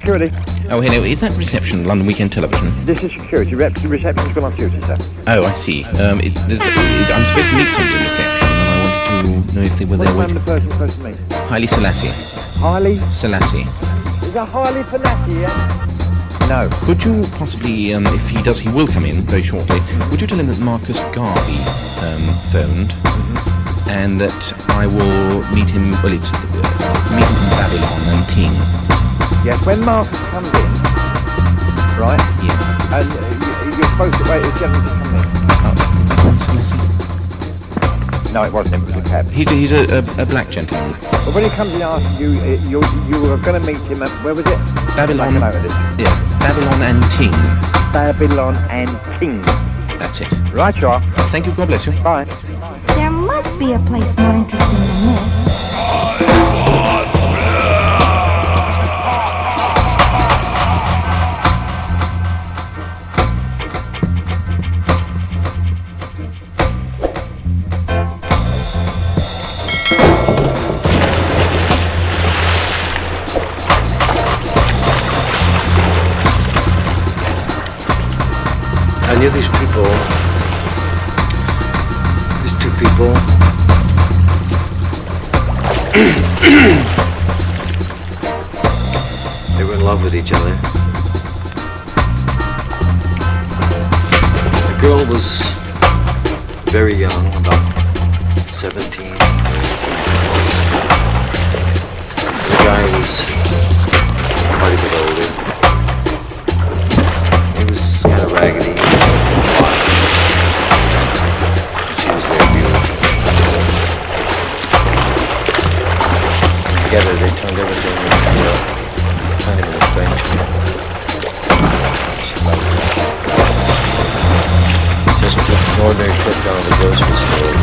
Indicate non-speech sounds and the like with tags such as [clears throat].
security. Oh, hello. Is that reception, London Weekend Television? This is security. Rep- reception's gone off duty, sir. Oh, I see. Um, it, there's, it, I'm supposed to meet somebody in reception, and I wanted to know if they were What's there of with the person supposed to meet? Haile Selassie. Harley? Selassie. Is that Harley Fanati, yeah? No. Could you possibly, um, if he does, he will come in very shortly. Would you tell him that Marcus Garvey um, phoned, and that I will meet him? Well, it's uh, meet him in Babylon and Ting. Yes, when Marcus comes in, right, Yeah. and uh, you, you're supposed to wait for the gentleman to come in. Oh, Selassie. No, it wasn't him, it was a cab. He's a, he's a, a, a black gentleman. But when he comes in and asks you, uh, you, you were going to meet him at, where was it? Babylon. Make a note this. Yeah. Babylon and Ting. Babylon and King. That's it. Right, you are. Thank you. God bless you. Bye. There must be a place more interesting than this. I knew these people. These two people. [clears throat] they were in love with each other. The girl was very young, about 17. The guy was quite a bit Together they turned everything into a kind of an adventure. Just an ordinary trip down the grocery store